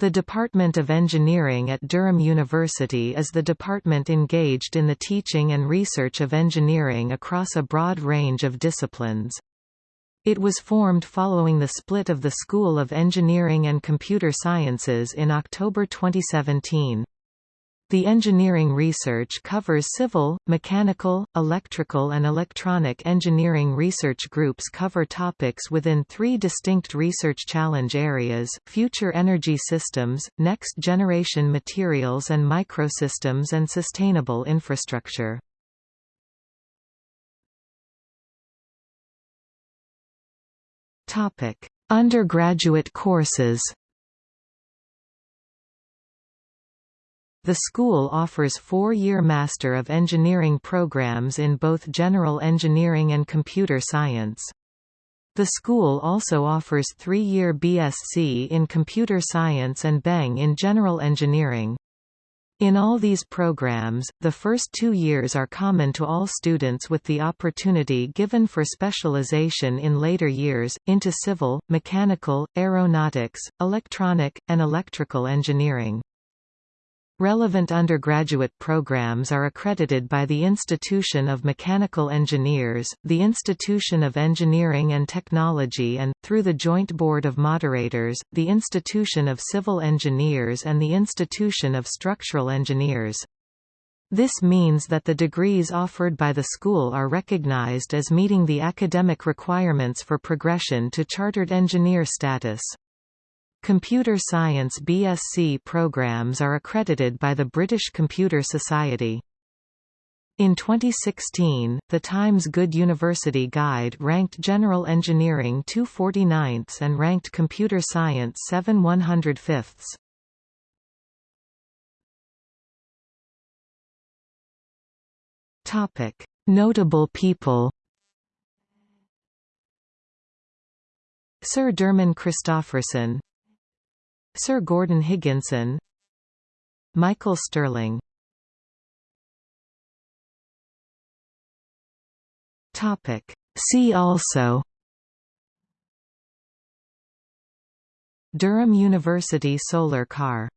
The Department of Engineering at Durham University is the department engaged in the teaching and research of engineering across a broad range of disciplines. It was formed following the split of the School of Engineering and Computer Sciences in October 2017. The engineering research covers civil, mechanical, electrical and electronic engineering research groups cover topics within three distinct research challenge areas, future energy systems, next-generation materials and microsystems and sustainable infrastructure. Undergraduate courses The school offers four-year Master of Engineering programs in both general engineering and computer science. The school also offers three-year BSc in computer science and BEng in general engineering. In all these programs, the first two years are common to all students with the opportunity given for specialization in later years, into civil, mechanical, aeronautics, electronic, and electrical engineering. Relevant undergraduate programs are accredited by the Institution of Mechanical Engineers, the Institution of Engineering and Technology and, through the Joint Board of Moderators, the Institution of Civil Engineers and the Institution of Structural Engineers. This means that the degrees offered by the school are recognized as meeting the academic requirements for progression to chartered engineer status. Computer Science BSc programs are accredited by the British Computer Society. In 2016, the Times Good University Guide ranked General Engineering 249th and ranked Computer Science 7 105ths. Topic: Notable people. Sir Derman Christopherson Sir Gordon Higginson Michael Sterling See also. Durham University Solar Car